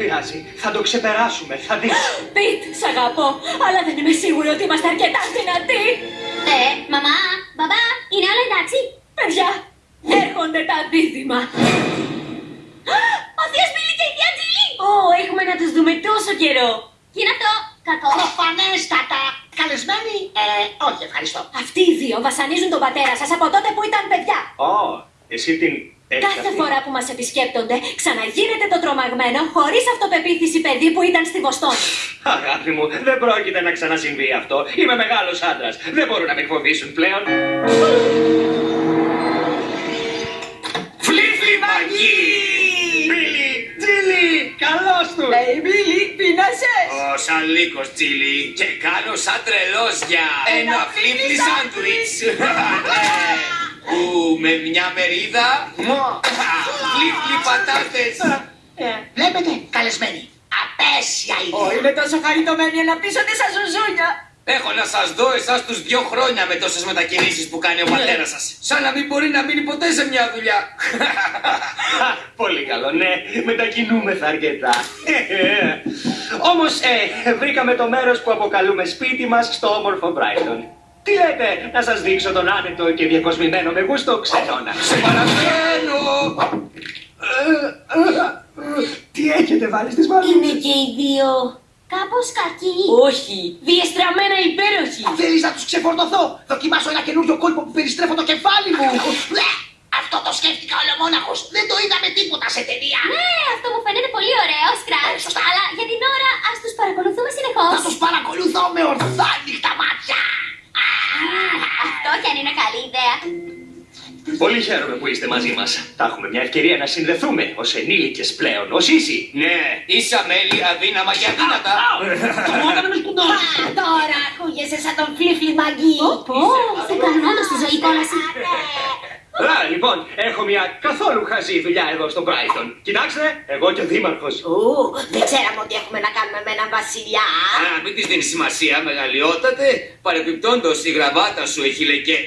πειράζει. Θα το ξεπεράσουμε, θα δεις. Πιτ, σ' αγαπώ, αλλά δεν είμαι σίγουρη ότι είμαστε αρκετά δυνατοί. Ε, μαμά, μπαμπά, είναι όλα εντάξει; Παιδιά, έρχονται τα δίδυμα. Ο θείος Μπίλι και η θεία Τζίλι. Ω, έχουμε να τους δούμε τόσο καιρό. Τι είναι αυτό, κακό. Προφανέστατα. Καλεσμένοι; Ε, όχι, ευχαριστώ. Αυτοί οι δύο βασανίζουν τον πατέρα σας από τότε που ήταν παιδιά. Ω, εσύ την έχεις Κάθε αυτή. φορά που μας επισκέπτονται, ξαναγίνεται το τρομαγμένο, χωρίς αυτοπεποίθηση παιδί που ήταν στη Βοστόνη. Αγάπη μου, δεν πρόκειται να ξανασυμβεί αυτό. Είμαι μεγάλος άντρας. Δεν μπορούν να με φοβήσουν πλέον. Φλίφλι μαγί! Μπίλι, Τζίλι, καλώς τους. Hey, Billy, πεινάσες. Ο σαν λύκος τσίλι και κάνω σαν τρελός για ένα φλίφλι σάντουιτς. Ναι. Που με μια μερίδα φλίφλι πατάτες. Βλέπετε, καλεσμένοι. Απέσια η Ω, είμαι τόσο χαριτωμένη να πείσω τη σας ζουζούνια. Έχω να σας δω εσάς τους δυο χρόνια με τόσες μετακινήσεις που κάνει ο πατέρας σας. Σαν να μην μπορεί να μείνει ποτέ σε μια δουλειά. Χα, Πολύ καλό, ναι, μετακινούμεθα αρκετά. Όμως, ε, βρήκαμε το μέρος που αποκαλούμε σπίτι μας στο όμορφο Brighton. Τι λέτε, να σας δείξω τον άνετο και διακοσμημένο με γούστο ξενώνα. Σε παρακαλώ. Τι έχετε βάλει στις μάλλον. Είναι και οι δύο. Κάπως κακή. Όχι, διεστραμμένα υπέροχοι. Θέλεις να τους ξεφορτωθώ. Δοκιμάσω ένα καινούριο κόλπο που περιστρέφω το κεφάλι μου. Λε, Αυτό το σκέφτηκα ολομόναχος. Δεν το είδαμε τίποτα σε ταινία. Ναι, αυτό μου φαίνεται πολύ ωραίο, Σκράτ. Πολύ χαίρομαι που είστε μαζί μας. Θα έχουμε μια ευκαιρία να συνδεθούμε ως ενήλικες πλέον, ως ίσοι. Ναι, ίσα μέλη αδύναμα και αδύνατα. Το μόνο με σκουντό. Τώρα ακούγεσαι σαν τον φλίφλι μαγκί. Πω, σε κάνουν όντως τη ζωή κόλαση. Α, λοιπόν, έχω μια καθόλου χαζή δουλειά εδώ στο Brighton. Κοιτάξτε, εγώ και ο δήμαρχος. Ου, δεν ξέραμε ότι έχουμε να κάνουμε με έναν βασιλιά. Α, μην της δίνεις σημασία, μεγαλειότατε. Παρεπιπτόντως η γραβάτα σου έχει λεκέ.